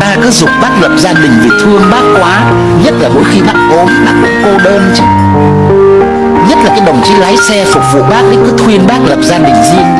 Ta cứ dục bác lập gia đình vì thương bác quá Nhất là mỗi khi bác ốm, bác cũng cô đơn chứ. Nhất là cái đồng chí lái xe phục vụ bác ấy cứ khuyên bác lập gia đình riêng. đi